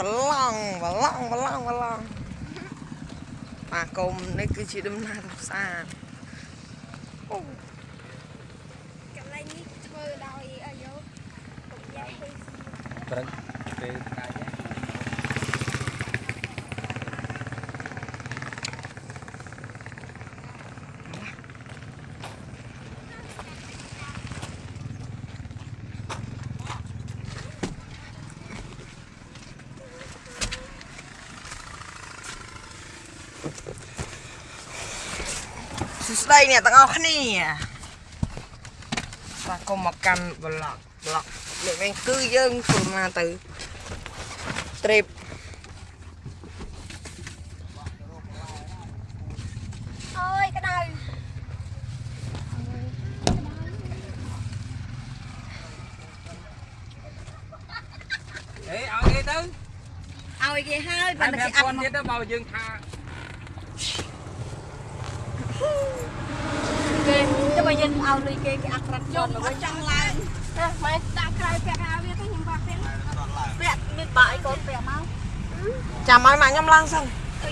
ប្រឡងប្រឡងប្រឡងប្រឡងបាទកុំនេះគឺជាដំណើរកម្សាន្តអូកន្លែងនេះធ្វើដោយអាយុពុកយ៉ាពេកព្រឹកពេលថ្ងៃ សួស្តីអ្នកទាំងអស់គ្នាបាទកុំមកកាន់ប្លុកប្លុកនេះវិញគឺយើងធ្វើមកទៅ trip អូយក្តៅអេឲ្យគេទៅឲ្យគេហើយតែបើមិនគេអាពាប់ន់ទៀតទៅមកយើងថា គេទៅបើយើងឲ្យលុយគេគេអាក់ក្រាត់យកមកចង់ឡើងតែមិនដាក់ក្រៅពាក់អាវវាទៅខ្ញុំបាក់ពាក់ពាក់មានបាក់អីកូនពាក់មកចាំឲ្យម៉ាក់ខ្ញុំឡើងសិន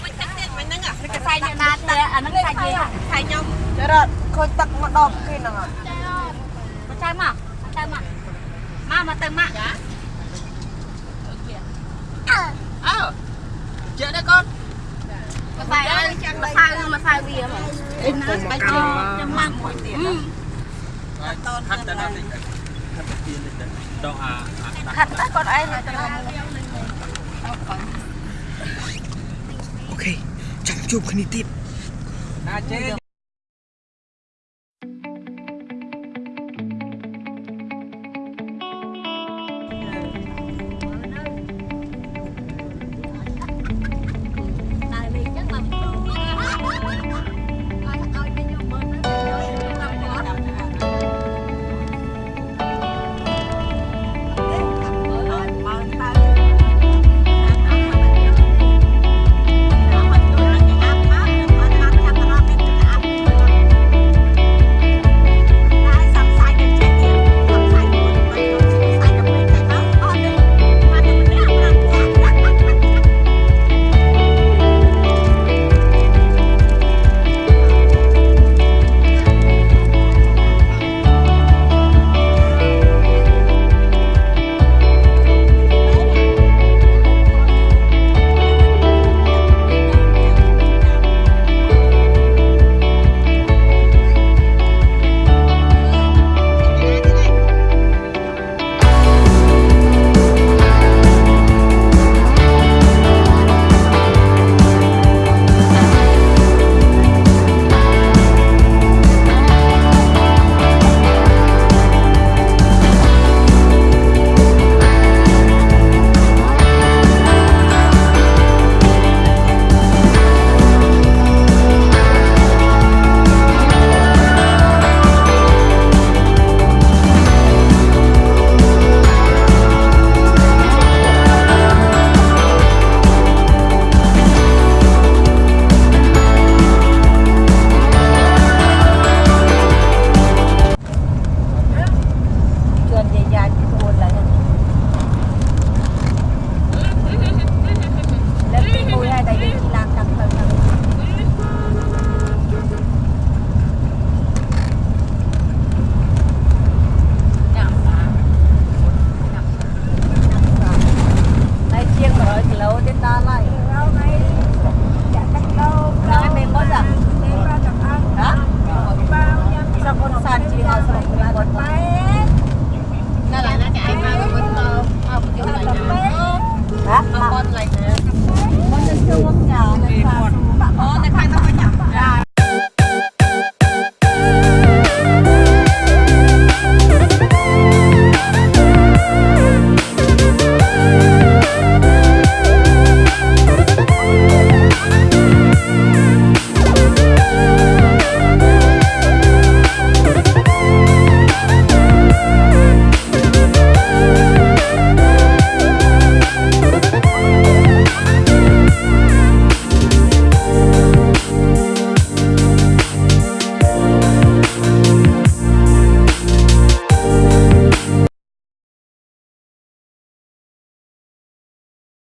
មិនទឹកទៀតមិនហ្នឹងអាគេខ្សែខ្ញុំណាត់អាហ្នឹងខ្សែគេខ្សែខ្ញុំចរត់ខូចទឹកមកដបគេហ្នឹងអត់មកចៅមកទៅមកមកមកទៅមកចាអើចេះដែរកូន មកសៅមក សៅមកសៅវាមកអុំមកកាន់ខ្ញុំមកមួយទៀតខាត់ទៅដល់នេះខាត់ទៅទៀនទៅដកអាអាខាត់តែគាត់ឯងទៅអូខេចាំជួបគ្នាទៀតណាចេ